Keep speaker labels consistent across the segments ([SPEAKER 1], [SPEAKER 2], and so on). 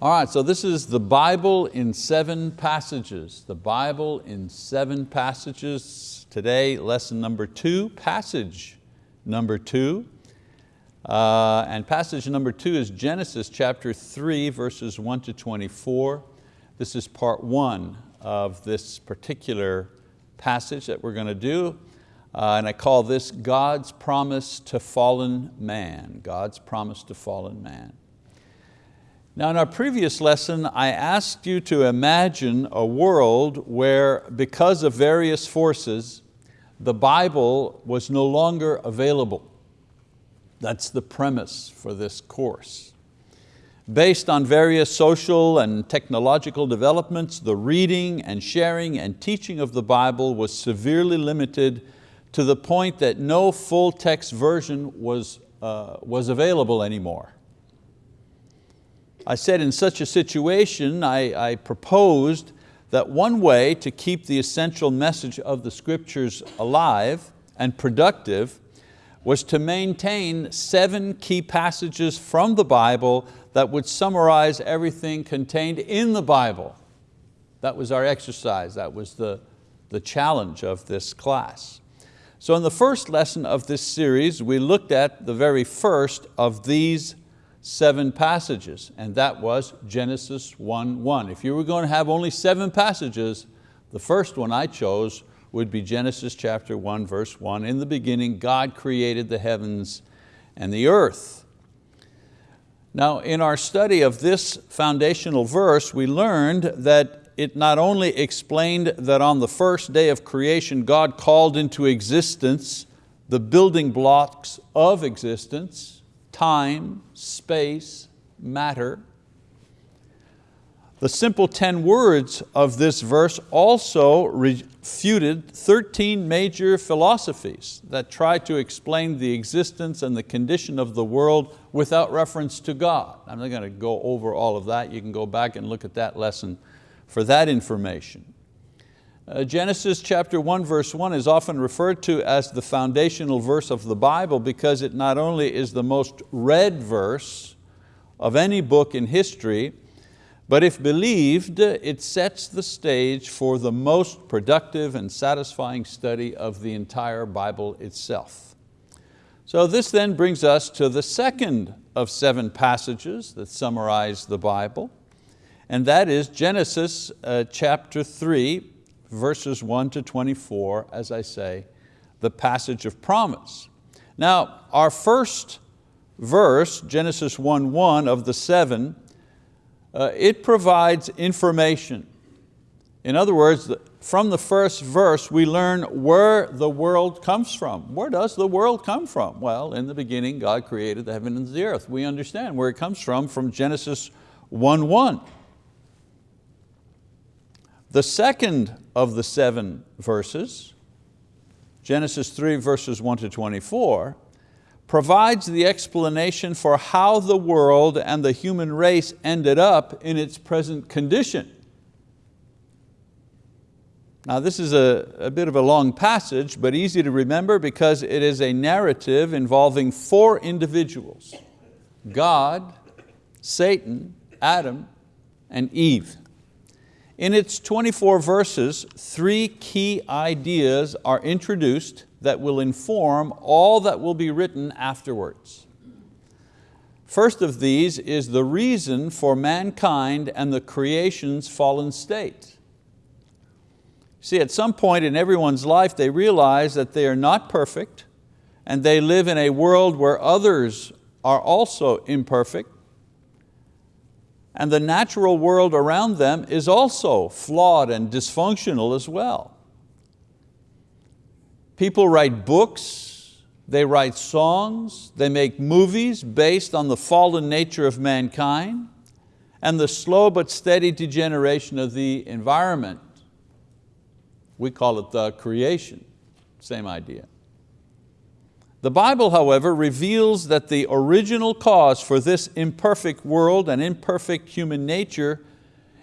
[SPEAKER 1] All right, so this is the Bible in seven passages. The Bible in seven passages. Today, lesson number two, passage number two. Uh, and passage number two is Genesis chapter three, verses one to 24. This is part one of this particular passage that we're going to do. Uh, and I call this God's promise to fallen man. God's promise to fallen man. Now in our previous lesson, I asked you to imagine a world where because of various forces, the Bible was no longer available. That's the premise for this course. Based on various social and technological developments, the reading and sharing and teaching of the Bible was severely limited to the point that no full text version was, uh, was available anymore. I said in such a situation, I, I proposed that one way to keep the essential message of the scriptures alive and productive was to maintain seven key passages from the Bible that would summarize everything contained in the Bible. That was our exercise, that was the, the challenge of this class. So in the first lesson of this series, we looked at the very first of these seven passages, and that was Genesis 1.1. If you were going to have only seven passages, the first one I chose would be Genesis chapter 1, verse 1. In the beginning, God created the heavens and the earth. Now, in our study of this foundational verse, we learned that it not only explained that on the first day of creation God called into existence the building blocks of existence, time, space, matter. The simple 10 words of this verse also refuted 13 major philosophies that try to explain the existence and the condition of the world without reference to God. I'm not going to go over all of that. You can go back and look at that lesson for that information. Uh, Genesis chapter 1 verse 1 is often referred to as the foundational verse of the Bible because it not only is the most read verse of any book in history, but if believed, it sets the stage for the most productive and satisfying study of the entire Bible itself. So this then brings us to the second of seven passages that summarize the Bible and that is Genesis uh, chapter 3, verses 1 to 24, as I say, the passage of promise. Now, our first verse, Genesis 1.1 of the seven, uh, it provides information. In other words, from the first verse we learn where the world comes from. Where does the world come from? Well, in the beginning God created the heaven and the earth. We understand where it comes from from Genesis 1.1. The second of the seven verses, Genesis 3 verses 1 to 24, provides the explanation for how the world and the human race ended up in its present condition. Now this is a, a bit of a long passage, but easy to remember because it is a narrative involving four individuals, God, Satan, Adam, and Eve. In its 24 verses, three key ideas are introduced that will inform all that will be written afterwards. First of these is the reason for mankind and the creation's fallen state. See, at some point in everyone's life, they realize that they are not perfect and they live in a world where others are also imperfect and the natural world around them is also flawed and dysfunctional as well. People write books, they write songs, they make movies based on the fallen nature of mankind and the slow but steady degeneration of the environment. We call it the creation, same idea. The Bible, however, reveals that the original cause for this imperfect world and imperfect human nature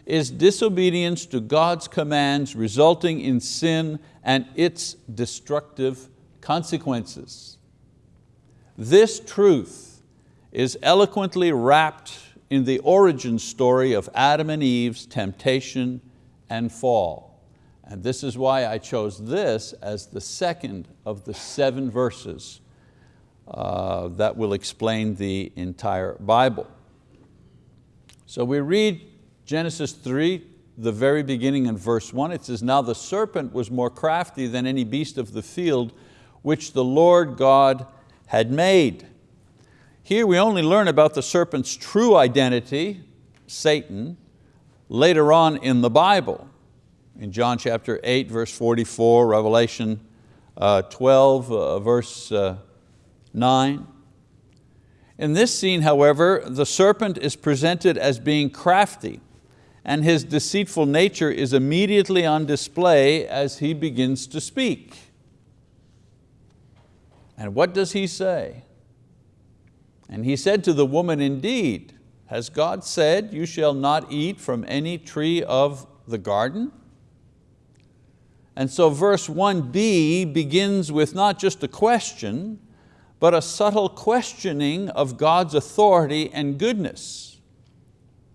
[SPEAKER 1] is disobedience to God's commands resulting in sin and its destructive consequences. This truth is eloquently wrapped in the origin story of Adam and Eve's temptation and fall. And this is why I chose this as the second of the seven verses uh, that will explain the entire Bible. So we read Genesis 3, the very beginning in verse one, it says, now the serpent was more crafty than any beast of the field which the Lord God had made. Here we only learn about the serpent's true identity, Satan, later on in the Bible. In John chapter 8, verse 44, Revelation uh, 12, uh, verse uh, 9. In this scene, however, the serpent is presented as being crafty and his deceitful nature is immediately on display as he begins to speak. And what does he say? And he said to the woman, indeed, has God said, you shall not eat from any tree of the garden? And so verse 1b begins with not just a question, but a subtle questioning of God's authority and goodness.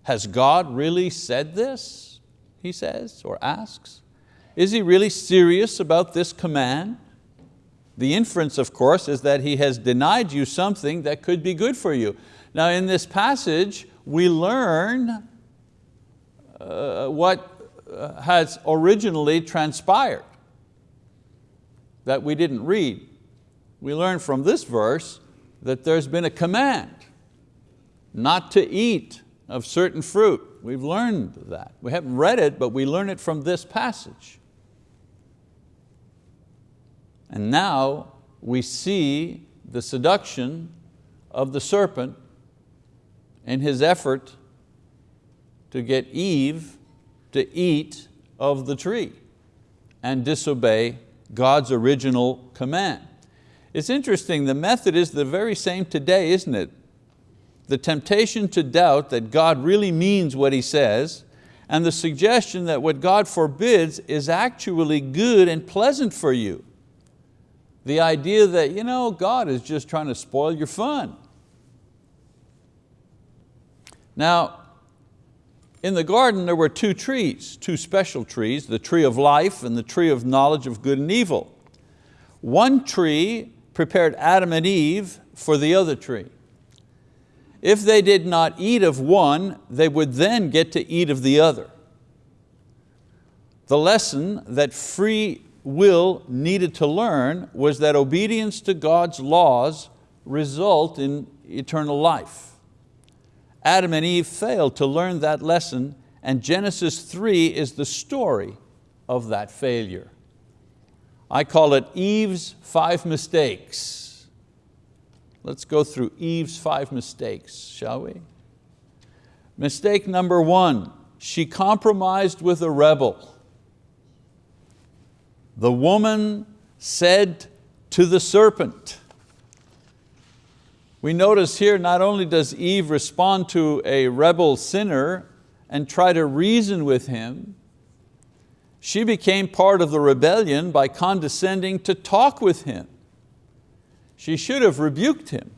[SPEAKER 1] Has God really said this? He says or asks. Is he really serious about this command? The inference, of course, is that he has denied you something that could be good for you. Now in this passage, we learn uh, what uh, has originally transpired that we didn't read. We learn from this verse that there's been a command not to eat of certain fruit. We've learned that. We haven't read it, but we learn it from this passage. And now we see the seduction of the serpent in his effort to get Eve to eat of the tree and disobey God's original command. It's interesting, the method is the very same today, isn't it? the temptation to doubt that God really means what He says, and the suggestion that what God forbids is actually good and pleasant for you. The idea that you know, God is just trying to spoil your fun. Now, in the garden there were two trees, two special trees, the tree of life and the tree of knowledge of good and evil. One tree prepared Adam and Eve for the other tree. If they did not eat of one, they would then get to eat of the other. The lesson that free will needed to learn was that obedience to God's laws result in eternal life. Adam and Eve failed to learn that lesson and Genesis 3 is the story of that failure. I call it Eve's five mistakes. Let's go through Eve's five mistakes, shall we? Mistake number one, she compromised with a rebel. The woman said to the serpent, we notice here not only does Eve respond to a rebel sinner and try to reason with him, she became part of the rebellion by condescending to talk with him. She should have rebuked him,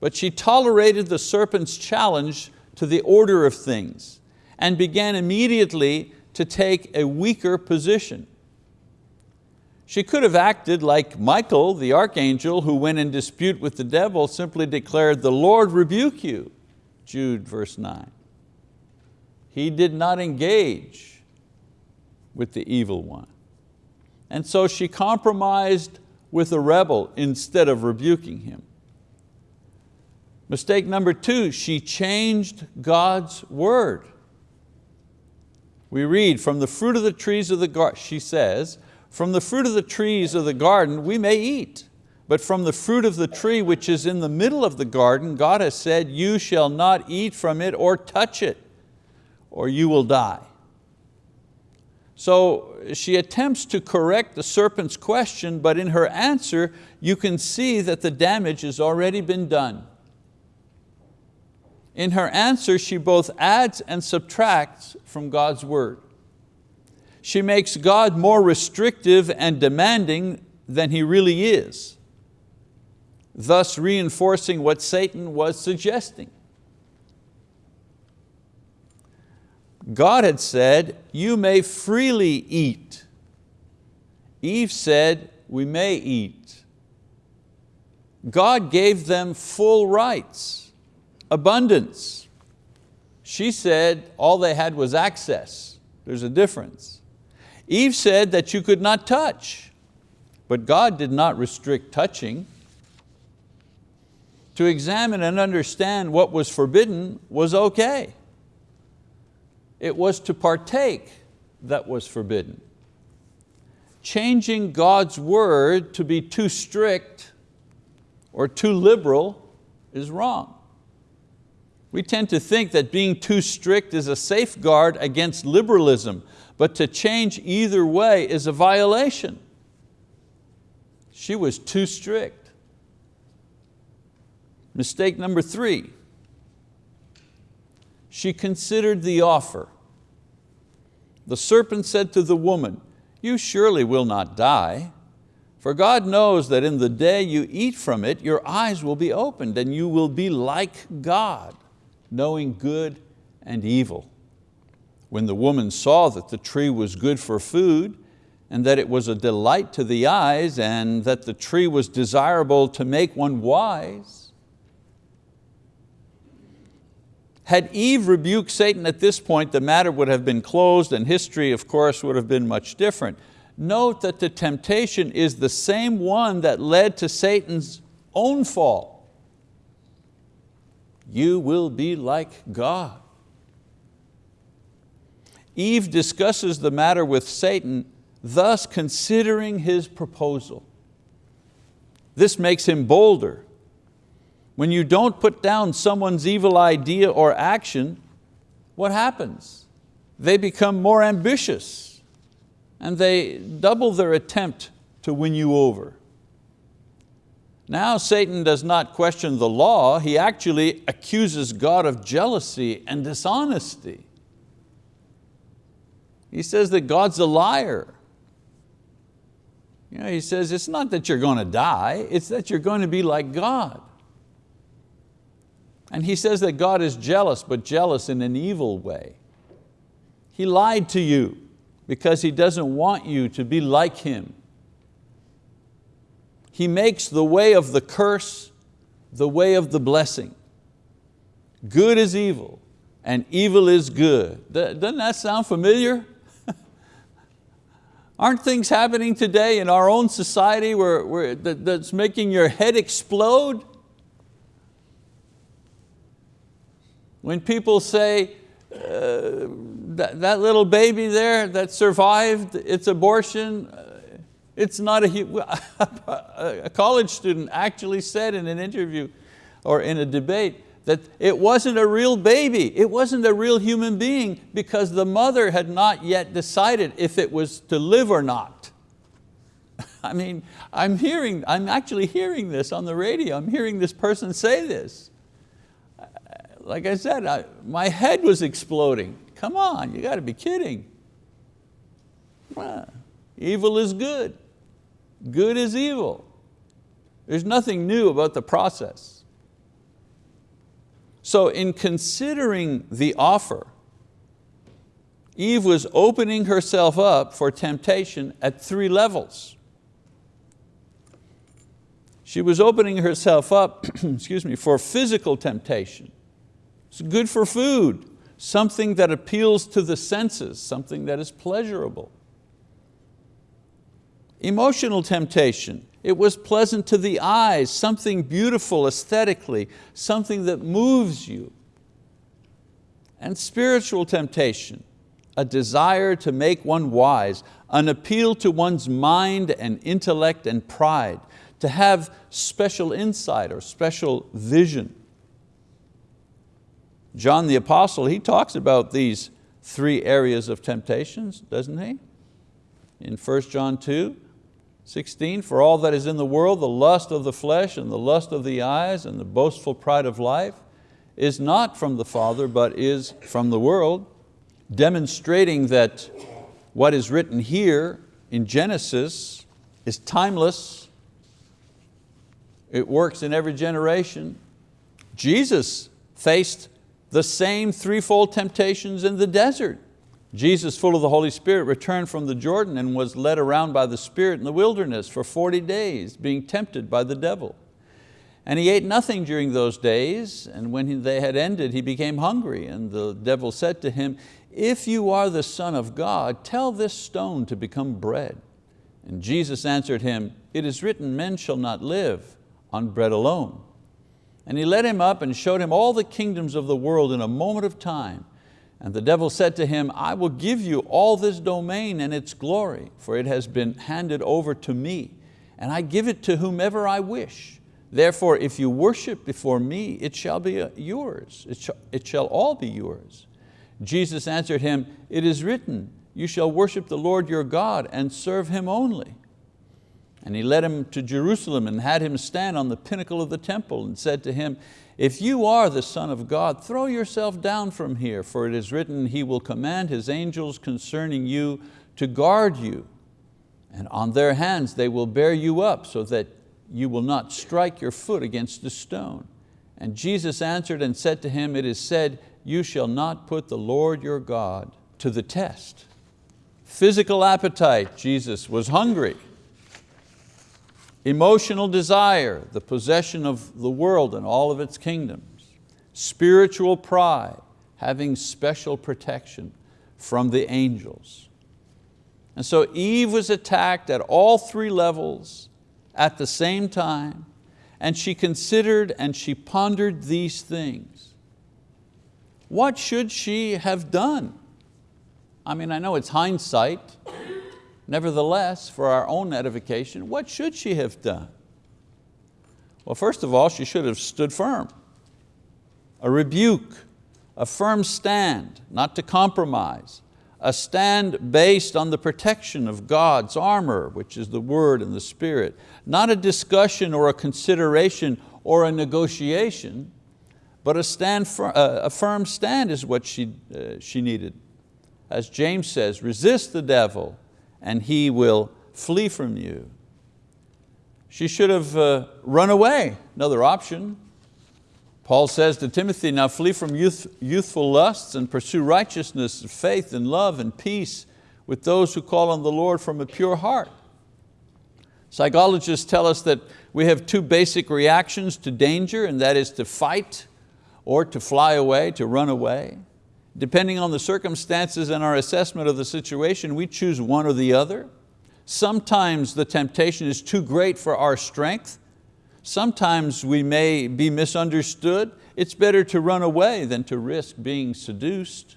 [SPEAKER 1] but she tolerated the serpent's challenge to the order of things and began immediately to take a weaker position. She could have acted like Michael, the archangel, who went in dispute with the devil, simply declared, the Lord rebuke you, Jude verse nine. He did not engage with the evil one. And so she compromised with a rebel instead of rebuking him. Mistake number two, she changed God's word. We read, from the fruit of the trees of the garden, she says, from the fruit of the trees of the garden we may eat, but from the fruit of the tree which is in the middle of the garden, God has said, you shall not eat from it or touch it, or you will die. So she attempts to correct the serpent's question, but in her answer, you can see that the damage has already been done. In her answer, she both adds and subtracts from God's word. She makes God more restrictive and demanding than He really is, thus reinforcing what Satan was suggesting. God had said, you may freely eat. Eve said, we may eat. God gave them full rights, abundance. She said all they had was access. There's a difference. Eve said that you could not touch, but God did not restrict touching. To examine and understand what was forbidden was okay. It was to partake that was forbidden. Changing God's word to be too strict or too liberal is wrong. We tend to think that being too strict is a safeguard against liberalism, but to change either way is a violation. She was too strict. Mistake number three, she considered the offer. The serpent said to the woman, you surely will not die, for God knows that in the day you eat from it, your eyes will be opened and you will be like God, knowing good and evil. When the woman saw that the tree was good for food, and that it was a delight to the eyes, and that the tree was desirable to make one wise, Had Eve rebuked Satan at this point, the matter would have been closed and history, of course, would have been much different. Note that the temptation is the same one that led to Satan's own fall. You will be like God. Eve discusses the matter with Satan, thus considering his proposal. This makes him bolder when you don't put down someone's evil idea or action, what happens? They become more ambitious and they double their attempt to win you over. Now Satan does not question the law, he actually accuses God of jealousy and dishonesty. He says that God's a liar. You know, he says it's not that you're going to die, it's that you're going to be like God. And he says that God is jealous, but jealous in an evil way. He lied to you because He doesn't want you to be like Him. He makes the way of the curse the way of the blessing. Good is evil and evil is good. Doesn't that sound familiar? Aren't things happening today in our own society where, where, that's making your head explode? When people say, uh, that, that little baby there that survived its abortion, uh, it's not a, a college student actually said in an interview or in a debate that it wasn't a real baby, it wasn't a real human being because the mother had not yet decided if it was to live or not. I mean, I'm hearing, I'm actually hearing this on the radio, I'm hearing this person say this like I said, I, my head was exploding. Come on, you got to be kidding. evil is good. Good is evil. There's nothing new about the process. So in considering the offer, Eve was opening herself up for temptation at three levels. She was opening herself up excuse me, for physical temptation. It's good for food, something that appeals to the senses, something that is pleasurable. Emotional temptation, it was pleasant to the eyes, something beautiful aesthetically, something that moves you. And spiritual temptation, a desire to make one wise, an appeal to one's mind and intellect and pride, to have special insight or special vision. John the Apostle, he talks about these three areas of temptations, doesn't he? In 1 John 2, 16, for all that is in the world, the lust of the flesh and the lust of the eyes and the boastful pride of life is not from the Father, but is from the world, demonstrating that what is written here in Genesis is timeless. It works in every generation. Jesus faced the same threefold temptations in the desert. Jesus, full of the Holy Spirit, returned from the Jordan and was led around by the Spirit in the wilderness for 40 days, being tempted by the devil. And he ate nothing during those days, and when they had ended, he became hungry. And the devil said to him, if you are the Son of God, tell this stone to become bread. And Jesus answered him, it is written, men shall not live on bread alone. And he led him up and showed him all the kingdoms of the world in a moment of time. And the devil said to him, I will give you all this domain and its glory, for it has been handed over to me, and I give it to whomever I wish. Therefore, if you worship before me, it shall be uh, yours. It shall, it shall all be yours. Jesus answered him, it is written, you shall worship the Lord your God and serve Him only. And he led him to Jerusalem and had him stand on the pinnacle of the temple and said to him, if you are the Son of God, throw yourself down from here, for it is written, He will command His angels concerning you to guard you, and on their hands they will bear you up so that you will not strike your foot against a stone. And Jesus answered and said to him, it is said, you shall not put the Lord your God to the test. Physical appetite, Jesus was hungry. Emotional desire, the possession of the world and all of its kingdoms. Spiritual pride, having special protection from the angels. And so Eve was attacked at all three levels at the same time, and she considered and she pondered these things. What should she have done? I mean, I know it's hindsight, Nevertheless, for our own edification, what should she have done? Well, first of all, she should have stood firm. A rebuke, a firm stand, not to compromise, a stand based on the protection of God's armor, which is the word and the spirit, not a discussion or a consideration or a negotiation, but a, stand, a firm stand is what she, uh, she needed. As James says, resist the devil and he will flee from you. She should have uh, run away, another option. Paul says to Timothy, now flee from youth, youthful lusts and pursue righteousness, and faith and love and peace with those who call on the Lord from a pure heart. Psychologists tell us that we have two basic reactions to danger and that is to fight or to fly away, to run away. Depending on the circumstances and our assessment of the situation, we choose one or the other. Sometimes the temptation is too great for our strength. Sometimes we may be misunderstood. It's better to run away than to risk being seduced.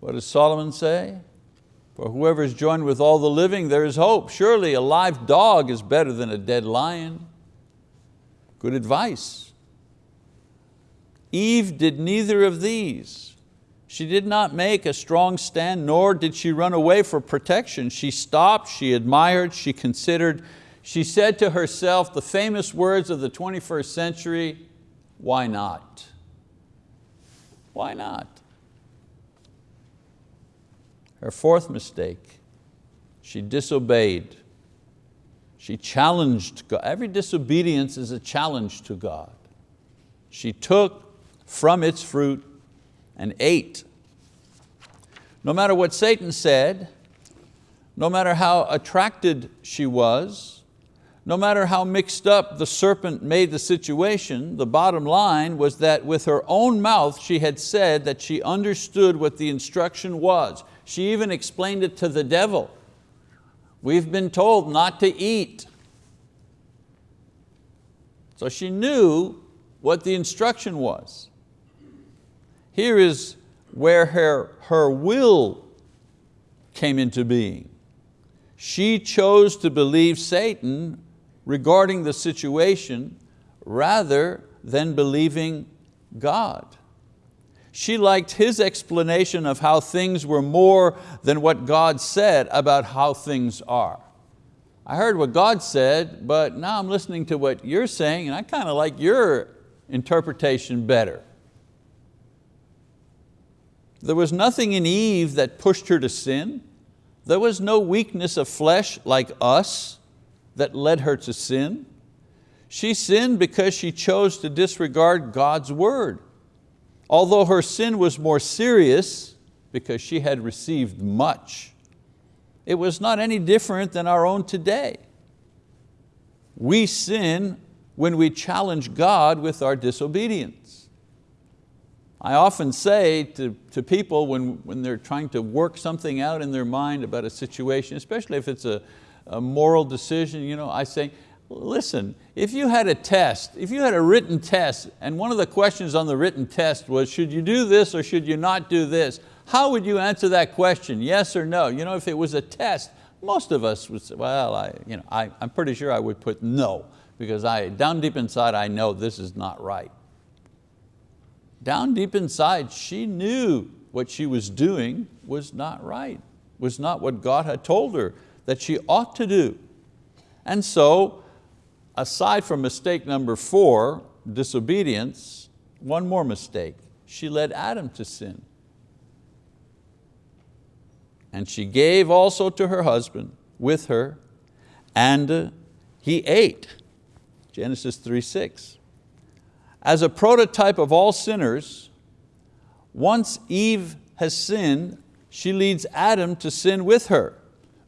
[SPEAKER 1] What does Solomon say? For whoever is joined with all the living, there is hope. Surely a live dog is better than a dead lion. Good advice. Eve did neither of these. She did not make a strong stand, nor did she run away for protection. She stopped, she admired, she considered. She said to herself the famous words of the 21st century, why not? Why not? Her fourth mistake, she disobeyed. She challenged God. Every disobedience is a challenge to God. She took from its fruit and ate. No matter what Satan said, no matter how attracted she was, no matter how mixed up the serpent made the situation, the bottom line was that with her own mouth she had said that she understood what the instruction was. She even explained it to the devil. We've been told not to eat. So she knew what the instruction was. Here is where her, her will came into being. She chose to believe Satan regarding the situation rather than believing God. She liked his explanation of how things were more than what God said about how things are. I heard what God said, but now I'm listening to what you're saying and I kind of like your interpretation better. There was nothing in Eve that pushed her to sin. There was no weakness of flesh like us that led her to sin. She sinned because she chose to disregard God's word. Although her sin was more serious because she had received much, it was not any different than our own today. We sin when we challenge God with our disobedience. I often say to, to people when, when they're trying to work something out in their mind about a situation, especially if it's a, a moral decision, you know, I say, listen, if you had a test, if you had a written test and one of the questions on the written test was, should you do this or should you not do this? How would you answer that question, yes or no? You know, if it was a test, most of us would say, well, I, you know, I, I'm pretty sure I would put no because I, down deep inside I know this is not right. Down deep inside she knew what she was doing was not right, was not what God had told her that she ought to do. And so, aside from mistake number four, disobedience, one more mistake. She led Adam to sin. And she gave also to her husband with her, and he ate. Genesis 3.6. As a prototype of all sinners, once Eve has sinned, she leads Adam to sin with her.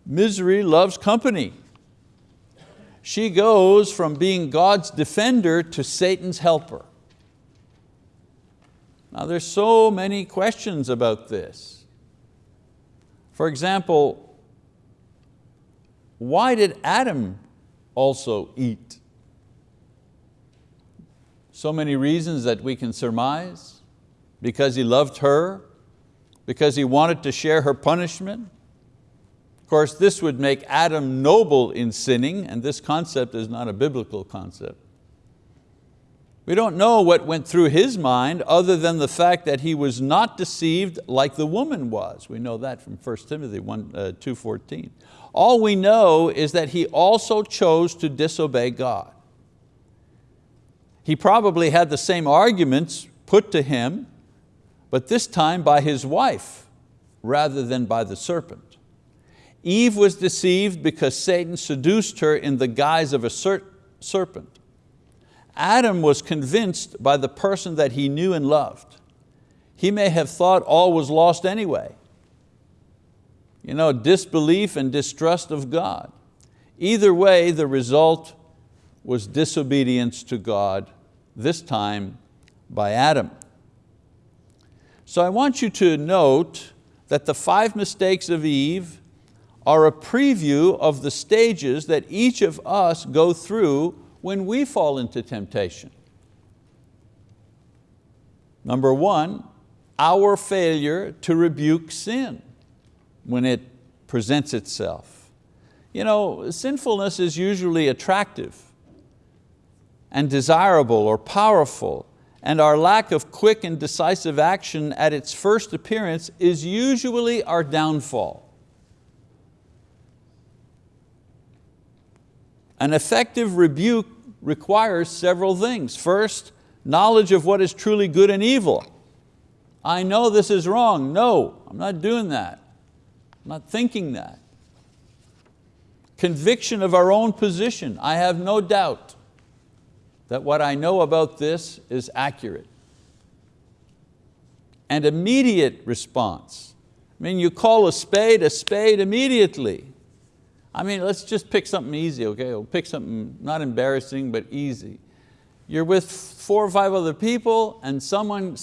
[SPEAKER 1] Misery loves company. She goes from being God's defender to Satan's helper. Now there's so many questions about this. For example, why did Adam also eat? So many reasons that we can surmise. Because he loved her, because he wanted to share her punishment. Of course, this would make Adam noble in sinning, and this concept is not a biblical concept. We don't know what went through his mind other than the fact that he was not deceived like the woman was. We know that from 1 Timothy 1, uh, 2.14. All we know is that he also chose to disobey God. He probably had the same arguments put to him, but this time by his wife rather than by the serpent. Eve was deceived because Satan seduced her in the guise of a serpent. Adam was convinced by the person that he knew and loved. He may have thought all was lost anyway. You know, disbelief and distrust of God. Either way, the result was disobedience to God this time by Adam. So I want you to note that the five mistakes of Eve are a preview of the stages that each of us go through when we fall into temptation. Number one, our failure to rebuke sin when it presents itself. You know, sinfulness is usually attractive and desirable or powerful, and our lack of quick and decisive action at its first appearance is usually our downfall. An effective rebuke requires several things. First, knowledge of what is truly good and evil. I know this is wrong. No, I'm not doing that. I'm not thinking that. Conviction of our own position. I have no doubt that what I know about this is accurate. And immediate response. I mean, you call a spade a spade immediately. I mean, let's just pick something easy, okay? We'll pick something not embarrassing, but easy. You're with four or five other people and someone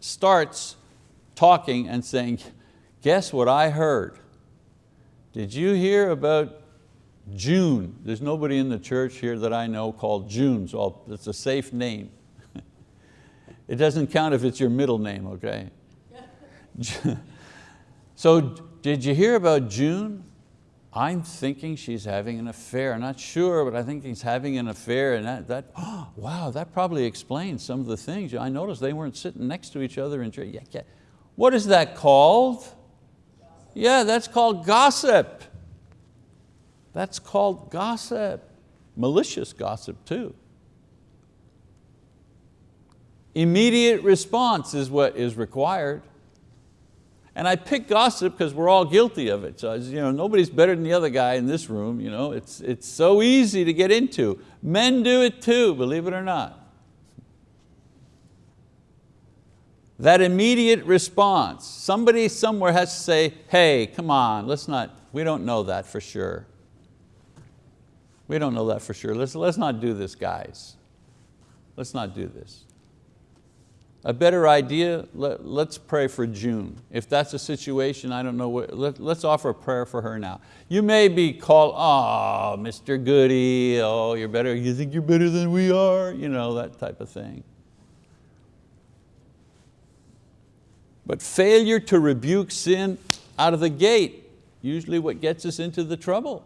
[SPEAKER 1] starts talking and saying, guess what I heard? Did you hear about June. There's nobody in the church here that I know called June, so it's a safe name. it doesn't count if it's your middle name, okay? so did you hear about June? I'm thinking she's having an affair. I'm not sure, but I think he's having an affair and that, that oh, wow, that probably explains some of the things. I noticed they weren't sitting next to each other in church. Yeah, yeah. What is that called? Yeah, that's called gossip. That's called gossip, malicious gossip too. Immediate response is what is required. And I pick gossip because we're all guilty of it. So you know, nobody's better than the other guy in this room. You know? It's, it's so easy to get into. Men do it too, believe it or not. That immediate response, somebody somewhere has to say, hey, come on, let's not, we don't know that for sure. We don't know that for sure. Let's, let's not do this, guys. Let's not do this. A better idea, let, us pray for June. If that's a situation, I don't know, what, let, let's offer a prayer for her now. You may be called, oh, Mr. Goody, oh, you're better, you think you're better than we are, you know, that type of thing. But failure to rebuke sin out of the gate, usually what gets us into the trouble.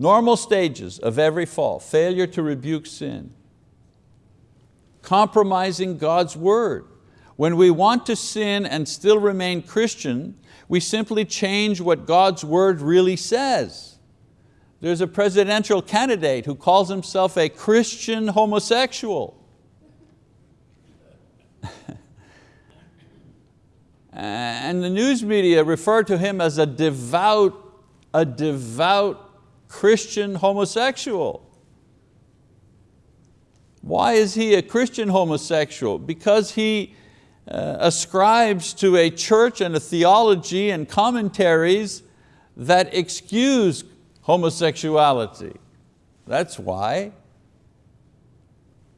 [SPEAKER 1] Normal stages of every fall, failure to rebuke sin compromising God's word. When we want to sin and still remain Christian, we simply change what God's word really says. There's a presidential candidate who calls himself a Christian homosexual. and the news media refer to him as a devout, a devout Christian homosexual. Why is he a Christian homosexual? Because he uh, ascribes to a church and a theology and commentaries that excuse homosexuality. That's why.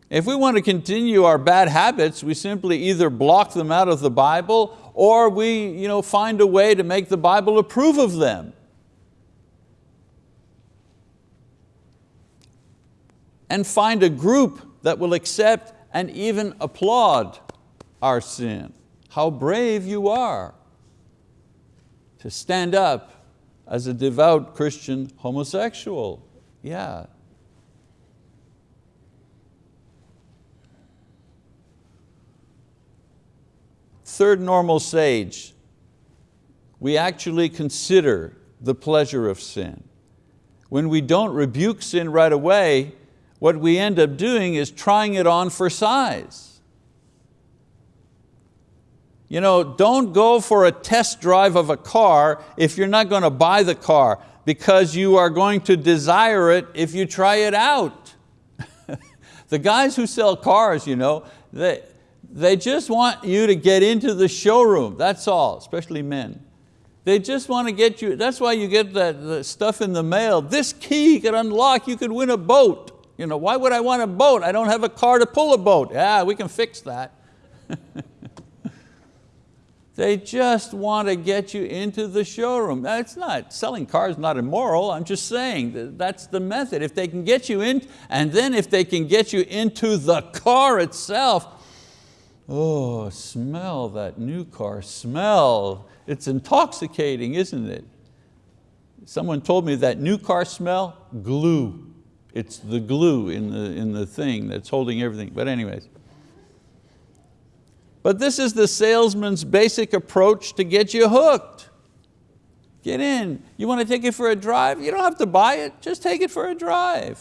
[SPEAKER 1] If we want to continue our bad habits, we simply either block them out of the Bible or we you know, find a way to make the Bible approve of them. And find a group that will accept and even applaud our sin. How brave you are to stand up as a devout Christian homosexual. Yeah. Third normal sage, we actually consider the pleasure of sin. When we don't rebuke sin right away, what we end up doing is trying it on for size. You know, don't go for a test drive of a car if you're not going to buy the car because you are going to desire it if you try it out. the guys who sell cars, you know, they, they just want you to get into the showroom, that's all, especially men. They just want to get you, that's why you get that stuff in the mail. This key could unlock, you could win a boat. You know, why would I want a boat? I don't have a car to pull a boat. Yeah, we can fix that. they just want to get you into the showroom. It's not, selling cars not immoral, I'm just saying that that's the method. If they can get you in, and then if they can get you into the car itself, oh, smell that new car, smell. It's intoxicating, isn't it? Someone told me that new car smell, glue. It's the glue in the, in the thing that's holding everything. But anyways. But this is the salesman's basic approach to get you hooked. Get in. You want to take it for a drive? You don't have to buy it, just take it for a drive.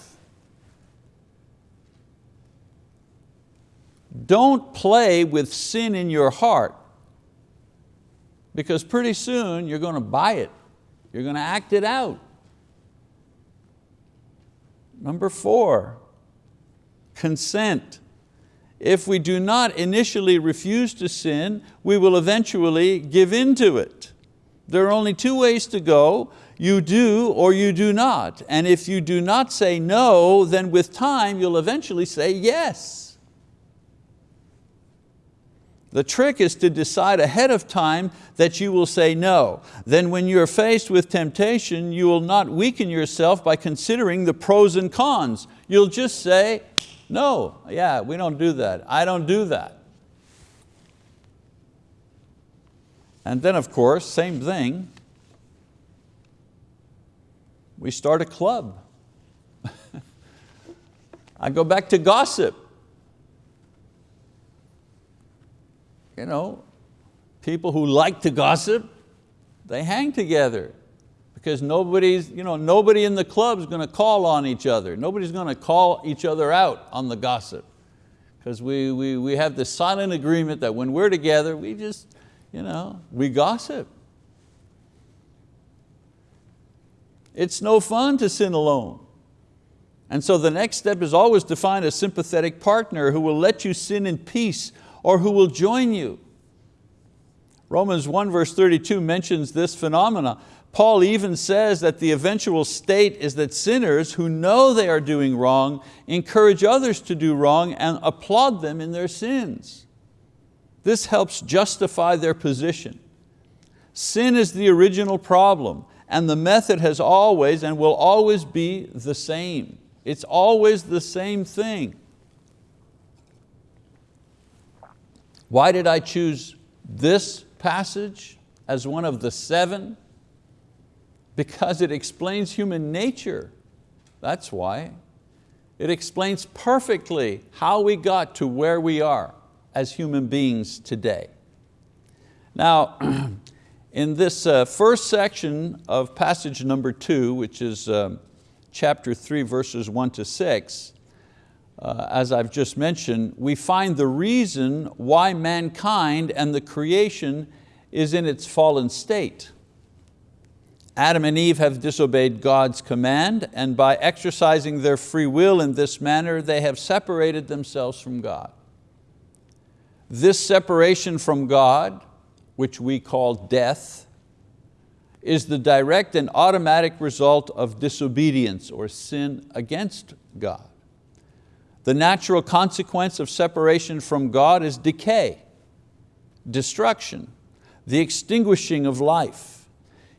[SPEAKER 1] Don't play with sin in your heart because pretty soon you're going to buy it. You're going to act it out. Number four, consent. If we do not initially refuse to sin, we will eventually give in to it. There are only two ways to go, you do or you do not. And if you do not say no, then with time you'll eventually say yes. The trick is to decide ahead of time that you will say no. Then when you're faced with temptation, you will not weaken yourself by considering the pros and cons. You'll just say, no, yeah, we don't do that. I don't do that. And then of course, same thing, we start a club. I go back to gossip. You know, people who like to gossip, they hang together because nobody's, you know, nobody in the club is going to call on each other. Nobody's going to call each other out on the gossip Because we, we, we have this silent agreement that when we're together, we just, you know, we gossip. It's no fun to sin alone. And so the next step is always to find a sympathetic partner who will let you sin in peace or who will join you. Romans 1 verse 32 mentions this phenomena. Paul even says that the eventual state is that sinners who know they are doing wrong encourage others to do wrong and applaud them in their sins. This helps justify their position. Sin is the original problem and the method has always and will always be the same. It's always the same thing. Why did I choose this passage as one of the seven? Because it explains human nature. That's why. It explains perfectly how we got to where we are as human beings today. Now, in this uh, first section of passage number two, which is um, chapter 3, verses 1 to 6, uh, as I've just mentioned, we find the reason why mankind and the creation is in its fallen state. Adam and Eve have disobeyed God's command and by exercising their free will in this manner, they have separated themselves from God. This separation from God, which we call death, is the direct and automatic result of disobedience or sin against God. The natural consequence of separation from God is decay, destruction, the extinguishing of life.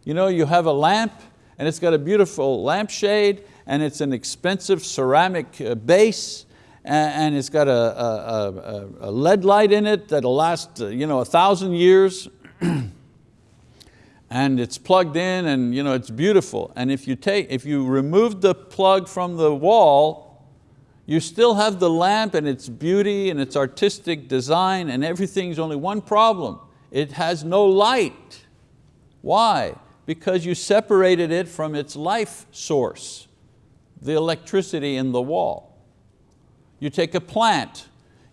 [SPEAKER 1] You know, you have a lamp and it's got a beautiful lampshade and it's an expensive ceramic uh, base and it's got a, a, a, LED light in it that'll last uh, you know, a thousand years and it's plugged in and you know, it's beautiful. And if you, take, if you remove the plug from the wall, you still have the lamp and its beauty and its artistic design and everything's only one problem. It has no light. Why? Because you separated it from its life source, the electricity in the wall. You take a plant,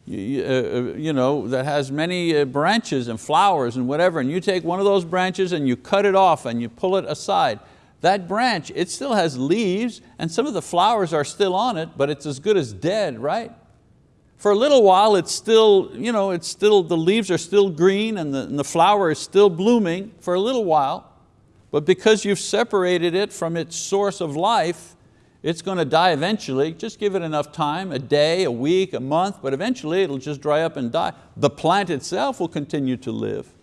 [SPEAKER 1] you, uh, uh, you know, that has many uh, branches and flowers and whatever, and you take one of those branches and you cut it off and you pull it aside, that branch, it still has leaves and some of the flowers are still on it, but it's as good as dead, right? For a little while it's still, you know, it's still, the leaves are still green and the, and the flower is still blooming for a little while, but because you've separated it from its source of life, it's going to die eventually, just give it enough time, a day, a week, a month, but eventually it'll just dry up and die. The plant itself will continue to live,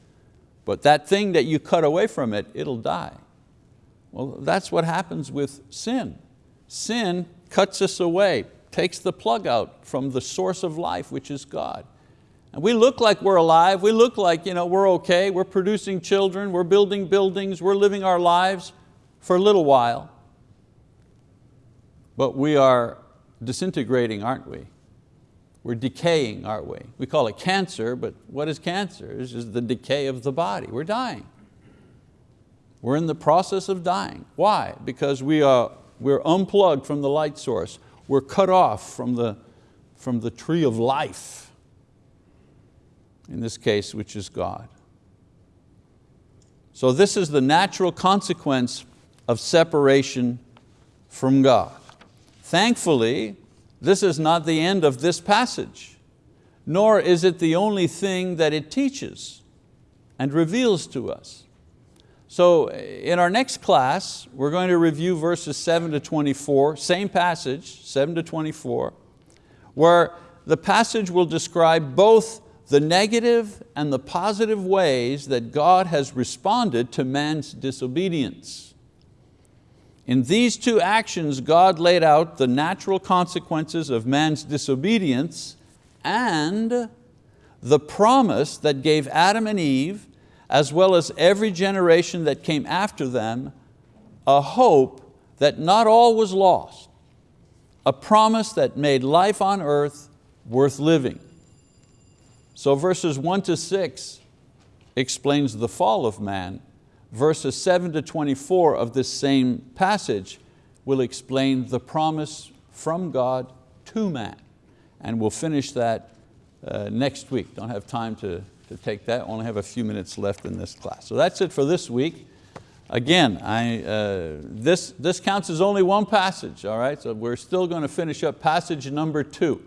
[SPEAKER 1] but that thing that you cut away from it, it'll die. Well, that's what happens with sin. Sin cuts us away, takes the plug out from the source of life, which is God. And we look like we're alive, we look like you know, we're okay, we're producing children, we're building buildings, we're living our lives for a little while, but we are disintegrating, aren't we? We're decaying, aren't we? We call it cancer, but what is cancer? It's just the decay of the body. We're dying. We're in the process of dying. Why? Because we are, we're unplugged from the light source. We're cut off from the, from the tree of life, in this case, which is God. So this is the natural consequence of separation from God. Thankfully, this is not the end of this passage, nor is it the only thing that it teaches and reveals to us. So eh, in our next class, we're going to review verses 7 to 24, same passage, 7 to 24, where the passage will describe both the negative and the positive ways that God has responded to man's disobedience. In these two actions, God laid out the natural consequences of man's disobedience and the promise that gave Adam and Eve, as well as every generation that came after them, a hope that not all was lost, a promise that made life on earth worth living. So verses one to six explains the fall of man, verses 7 to 24 of this same passage will explain the promise from God to man. And we'll finish that uh, next week. Don't have time to, to take that, I only have a few minutes left in this class. So that's it for this week. Again, I, uh, this, this counts as only one passage, all right? So we're still going to finish up passage number two.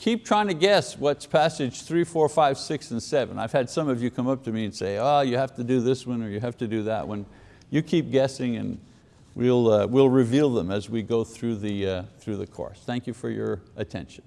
[SPEAKER 1] Keep trying to guess what's passage three, four, five, six, and seven. I've had some of you come up to me and say, oh, you have to do this one or you have to do that one. You keep guessing and we'll, uh, we'll reveal them as we go through the, uh, through the course. Thank you for your attention.